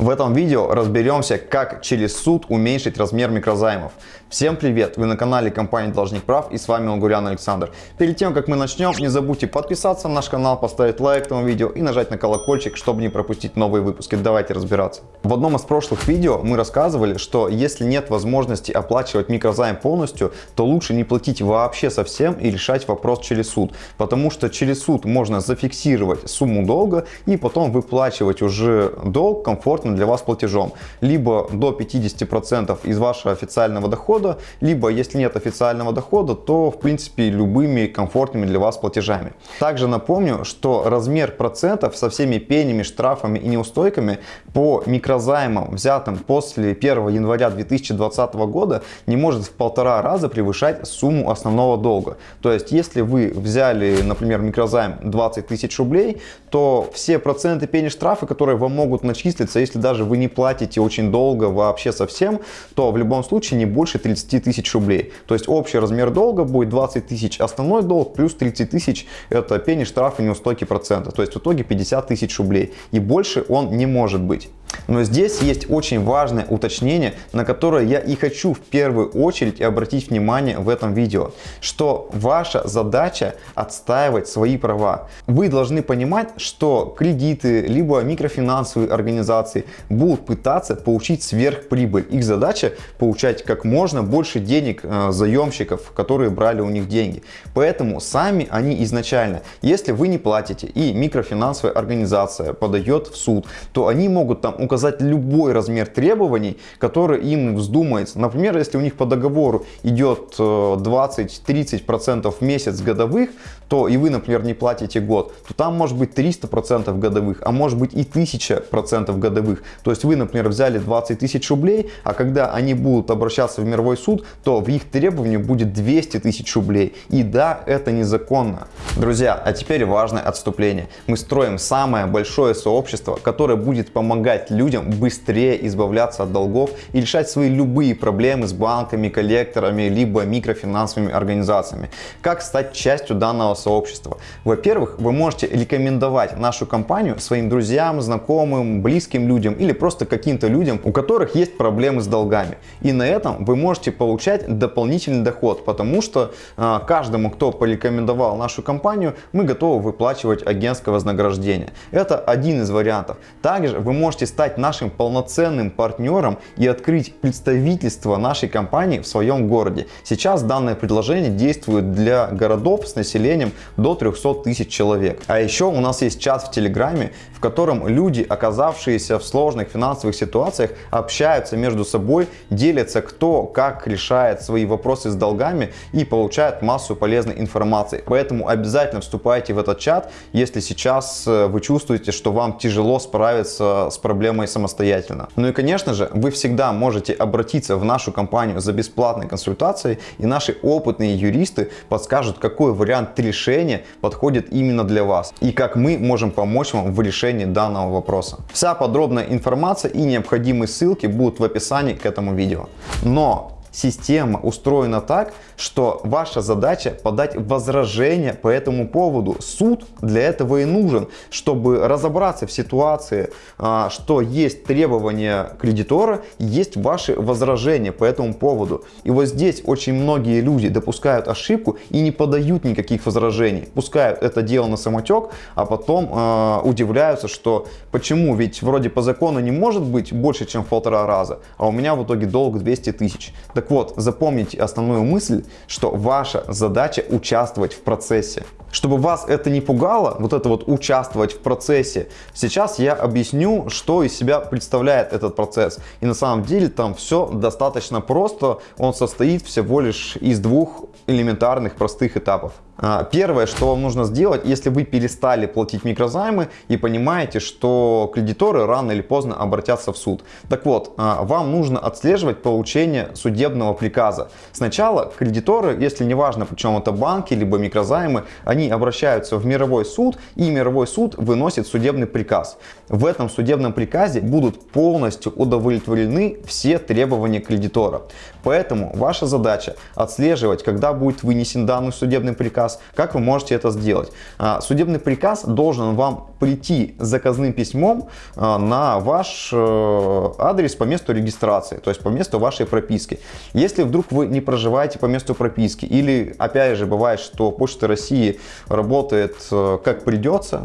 В этом видео разберемся, как через суд уменьшить размер микрозаймов. Всем привет! Вы на канале компании Должник Прав и с вами Угурян Александр. Перед тем, как мы начнем, не забудьте подписаться на наш канал, поставить лайк этому видео и нажать на колокольчик, чтобы не пропустить новые выпуски. Давайте разбираться. В одном из прошлых видео мы рассказывали, что если нет возможности оплачивать микрозайм полностью, то лучше не платить вообще совсем и решать вопрос через суд. Потому что через суд можно зафиксировать сумму долга и потом выплачивать уже долг комфортно для вас платежом. Либо до 50% из вашего официального дохода, либо если нет официального дохода, то в принципе любыми комфортными для вас платежами. Также напомню, что размер процентов со всеми пенями, штрафами и неустойками по микрозаймам, взятым после 1 января 2020 года, не может в полтора раза превышать сумму основного долга. То есть, если вы взяли, например, микрозайм 20 тысяч рублей, то все проценты пени штрафы, которые вам могут начислиться, если даже вы не платите очень долго вообще совсем, то в любом случае не больше 30 30 тысяч рублей. То есть общий размер долга будет 20 тысяч основной долг плюс 30 тысяч это пени, штрафы, неустойки процента. То есть в итоге 50 тысяч рублей. И больше он не может быть. Но здесь есть очень важное уточнение, на которое я и хочу в первую очередь обратить внимание в этом видео, что ваша задача отстаивать свои права. Вы должны понимать, что кредиты, либо микрофинансовые организации будут пытаться получить сверхприбыль. Их задача получать как можно больше денег э, заемщиков, которые брали у них деньги. Поэтому сами они изначально, если вы не платите и микрофинансовая организация подает в суд, то они могут там указать любой размер требований, который им вздумается. Например, если у них по договору идет 20-30% э, в месяц годовых, то и вы, например, не платите год, то там может быть 300% годовых, а может быть и 1000% годовых. То есть вы, например, взяли 20 тысяч рублей, а когда они будут обращаться в мировой суд, то в их требовании будет 200 тысяч рублей. И да, это незаконно. Друзья, а теперь важное отступление. Мы строим самое большое сообщество, которое будет помогать людям быстрее избавляться от долгов и решать свои любые проблемы с банками, коллекторами, либо микрофинансовыми организациями. Как стать частью данного сообщества? Во-первых, вы можете рекомендовать нашу компанию своим друзьям, знакомым, близким людям или просто каким-то людям, у которых есть проблемы с долгами. И на этом вы можете получать дополнительный доход, потому что э, каждому, кто порекомендовал нашу компанию, мы готовы выплачивать агентское вознаграждение. Это один из вариантов. Также вы можете стать стать нашим полноценным партнером и открыть представительство нашей компании в своем городе. Сейчас данное предложение действует для городов с населением до 300 тысяч человек. А еще у нас есть чат в Телеграме, в котором люди, оказавшиеся в сложных финансовых ситуациях, общаются между собой, делятся кто как решает свои вопросы с долгами и получают массу полезной информации. Поэтому обязательно вступайте в этот чат, если сейчас э, вы чувствуете, что вам тяжело справиться с проблемой проблемой самостоятельно. Ну и конечно же, вы всегда можете обратиться в нашу компанию за бесплатной консультацией и наши опытные юристы подскажут, какой вариант решения подходит именно для вас и как мы можем помочь вам в решении данного вопроса. Вся подробная информация и необходимые ссылки будут в описании к этому видео. Но система устроена так, что ваша задача подать возражение по этому поводу. Суд для этого и нужен, чтобы разобраться в ситуации, а, что есть требования кредитора, есть ваши возражения по этому поводу. И вот здесь очень многие люди допускают ошибку и не подают никаких возражений. Пускают это дело на самотек, а потом э, удивляются, что почему, ведь вроде по закону не может быть больше, чем в полтора раза, а у меня в итоге долг 200 тысяч. Так вот, запомните основную мысль, что ваша задача участвовать в процессе. Чтобы вас это не пугало, вот это вот участвовать в процессе, сейчас я объясню, что из себя представляет этот процесс. И на самом деле там все достаточно просто, он состоит всего лишь из двух элементарных простых этапов. А, первое, что вам нужно сделать, если вы перестали платить микрозаймы и понимаете, что кредиторы рано или поздно обратятся в суд. Так вот, а, вам нужно отслеживать получение судебного приказа. Сначала кредиторы, если не важно, причем это банки, либо микрозаймы, они обращаются в мировой суд, и мировой суд выносит судебный приказ. В этом судебном приказе будут полностью удовлетворены все требования кредитора. Поэтому ваша задача отслеживать, когда будет вынесен данный судебный приказ, приказ. Как вы можете это сделать? А, судебный приказ должен вам прийти заказным письмом а, на ваш э, адрес по месту регистрации, то есть по месту вашей прописки. Если вдруг вы не проживаете по месту прописки или, опять же, бывает, что Почта России работает э, как придется,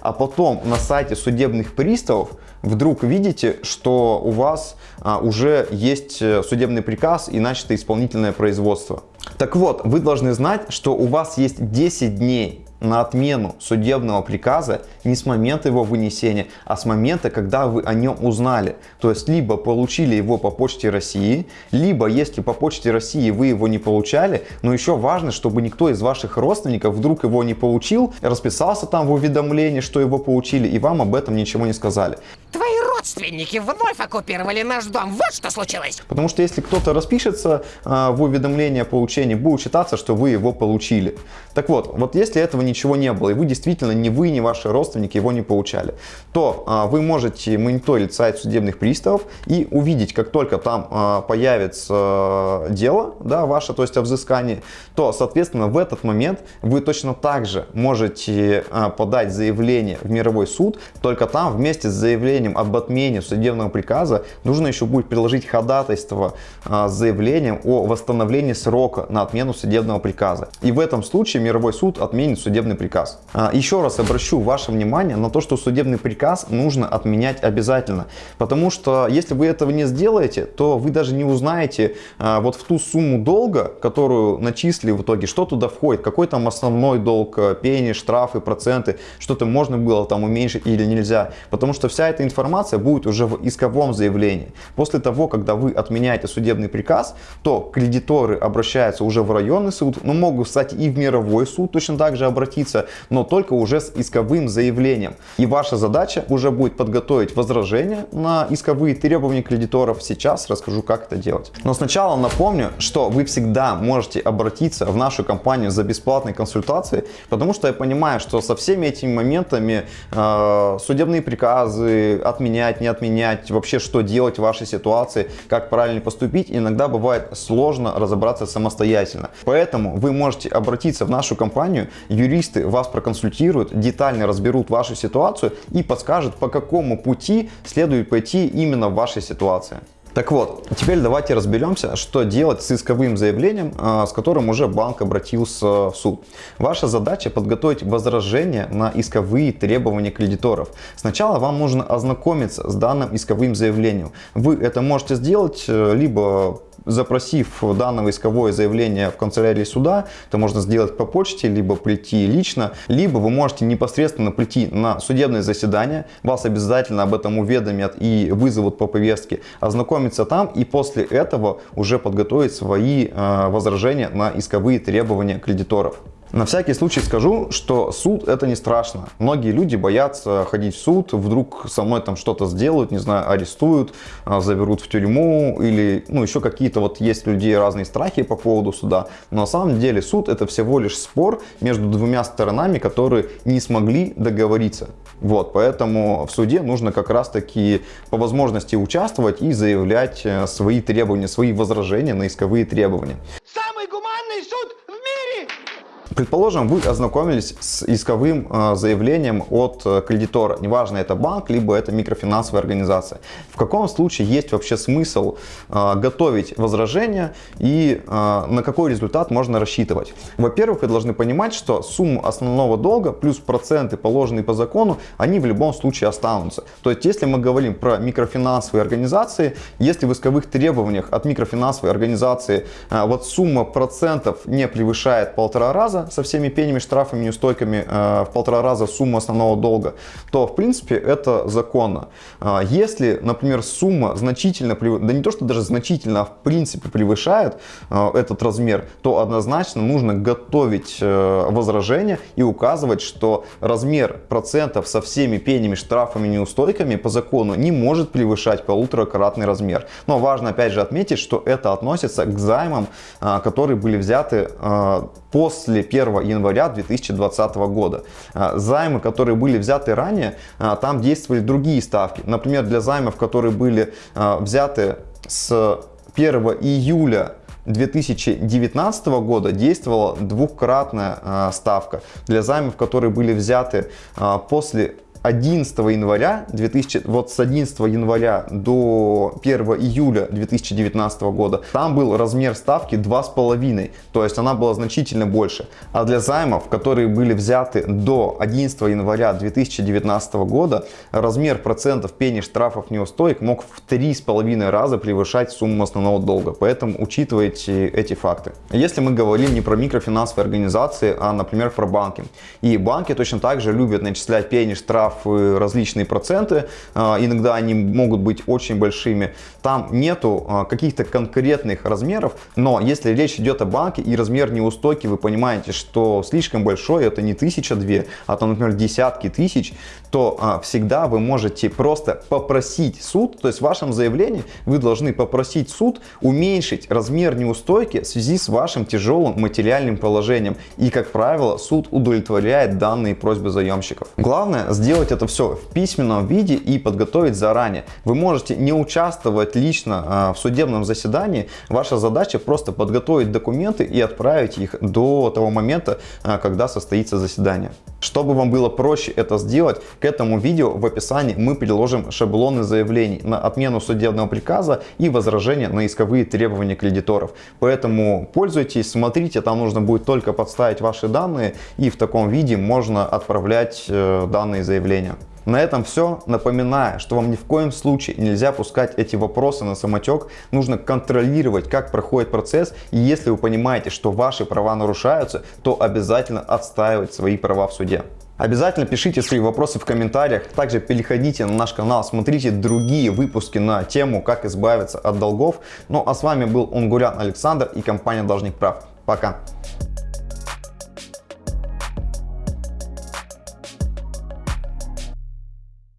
а потом на сайте судебных приставов вдруг видите, что у вас а, уже есть э, судебный приказ и начато исполнительное производство. Так вот, вы должны знать, что у вас есть 10 дней на отмену судебного приказа не с момента его вынесения, а с момента, когда вы о нем узнали. То есть, либо получили его по почте России, либо, если по почте России вы его не получали, но еще важно, чтобы никто из ваших родственников вдруг его не получил, расписался там в уведомлении, что его получили, и вам об этом ничего не сказали. Твои родственники вновь оккупировали наш дом. Вот что случилось. Потому что если кто-то распишется э, в уведомлении о получении, будет считаться, что вы его получили. Так вот, вот если этого ничего не было, и вы действительно ни вы, ни ваши родственники его не получали, то а, вы можете мониторить сайт судебных приставов и увидеть, как только там а, появится а, дело да, ваше, то есть о взыскании, то, соответственно, в этот момент вы точно так же можете а, подать заявление в мировой суд, только там вместе с заявлением об отмене судебного приказа нужно еще будет приложить ходатайство а, с заявлением о восстановлении срока на отмену судебного приказа. И в этом случае мировой суд отменит судебный приказ. А, еще раз обращу ваше внимание на то, что судебный приказ нужно отменять обязательно. Потому что если вы этого не сделаете, то вы даже не узнаете а, вот в ту сумму долга, которую начислили в итоге, что туда входит, какой там основной долг, э, пени, штрафы, проценты, что-то можно было там уменьшить или нельзя. Потому что вся эта информация будет уже в исковом заявлении. После того, когда вы отменяете судебный приказ, то кредиторы обращаются уже в районный суд, но могут, кстати, и в мировой суд точно так же обратиться, но только уже с исковым заявлением. И ваша задача уже будет подготовить возражение на исковые требования кредиторов. Сейчас расскажу, как это делать. Но сначала напомню, что вы всегда можете обратиться в нашу компанию за бесплатной консультацией, потому что я понимаю, что со всеми этими моментами э, судебные приказы отменять, не отменять, вообще что делать в вашей ситуации, как правильно поступить, иногда бывает сложно разобраться самостоятельно. Поэтому вы можете обратиться в нашу компанию, юристы вас проконсультируют, детально разберут вашу ситуацию и подскажут, по какому пути следует пойти именно в вашей ситуации. Так вот, теперь давайте разберемся, что делать с исковым заявлением, а, с которым уже банк обратился в суд. Ваша задача подготовить возражение на исковые требования кредиторов. Сначала вам нужно ознакомиться с данным исковым заявлением. Вы это можете сделать э, либо запросив данное исковое заявление в канцелярии суда, это можно сделать по почте, либо прийти лично, либо вы можете непосредственно прийти на судебное заседание, вас обязательно об этом уведомят и вызовут по повестке, ознакомиться там и после этого уже подготовить свои э, возражения на исковые требования кредиторов. На всякий случай скажу, что суд это не страшно. Многие люди боятся ходить в суд, вдруг со мной там что-то сделают, не знаю, арестуют, а, заберут в тюрьму или ну еще какие-то вот есть у людей разные страхи по поводу суда. Но на самом деле суд это всего лишь спор между двумя сторонами, которые не смогли договориться. Вот, поэтому в суде нужно как раз таки по возможности участвовать и заявлять э, свои требования, свои возражения на исковые требования. Самый гуманный суд в мире! Предположим, вы ознакомились с исковым э, заявлением от э, кредитора. Неважно, это банк, либо это микрофинансовая организация. В каком случае есть вообще смысл э, готовить возражение и на какой результат можно рассчитывать? Во-первых, вы должны понимать, что сумма основного долга плюс проценты, положенные по закону, они в любом случае останутся. То есть, если мы говорим про микрофинансовые организации, если в исковых требованиях от микрофинансовой организации вот сумма процентов не превышает полтора раза, со всеми пенями, штрафами, неустойками э, в полтора раза сумму основного долга, то в принципе это законно. Э, если, например, сумма значительно, да не то что даже значительно, а в принципе превышает э, этот размер, то однозначно нужно готовить возражение и указывать, что размер процентов со всеми пенями, штрафами, неустойками по закону не может превышать полуторакратный размер. Но важно опять же отметить, что это относится к займам, которые были взяты после 1 января 2020 года. А, займы, которые были взяты ранее, а, там действовали другие ставки. Например, для займов, которые были а, взяты с 1 июля 2019 года действовала двухкратная ставка для займов, которые были взяты после 11 января 2000, вот с 11 января до 1 июля 2019 года там был размер ставки 2,5, то есть она была значительно больше. А для займов, которые были взяты до 11 января 2019 года, размер процентов пени штрафов неустоек мог в 3,5 раза превышать сумму основного долга. Поэтому учитывайте эти факты. Если мы говорим не про микрофинансовые организации, а, например, про банки. И банки точно так же любят начислять пени штраф штрафы, различные проценты, а, иногда они могут быть очень большими. Там нету а, каких-то конкретных размеров, но если речь идет о банке и размер неустойки, вы понимаете, что слишком большой, это не тысяча две, а там, например, десятки тысяч, то а, всегда вы можете просто попросить суд, то есть в вашем заявлении вы должны попросить суд уменьшить размер неустойки в связи с вашим тяжелым материальным положением. И, как правило, суд удовлетворяет данные просьбы заемщиков. Главное сделать это все в письменном виде и подготовить заранее. Вы можете не участвовать лично а, в судебном заседании. Ваша задача просто подготовить документы и отправить их до того момента, а, когда состоится заседание. Чтобы вам было проще это сделать, к этому видео в описании мы приложим шаблоны заявлений на отмену судебного приказа и возражения на исковые требования кредиторов. Поэтому пользуйтесь, смотрите, там нужно будет только подставить ваши данные и в таком виде можно отправлять э, данные заявления. На этом все. Напоминаю, что вам ни в коем случае нельзя пускать эти вопросы на самотек. Нужно контролировать, как проходит процесс. И если вы понимаете, что ваши права нарушаются, то обязательно отстаивать свои права в суде. Обязательно пишите свои вопросы в комментариях. Также переходите на наш канал, смотрите другие выпуски на тему, как избавиться от долгов. Ну а с вами был Унгурян Александр и компания Должник Прав. Пока!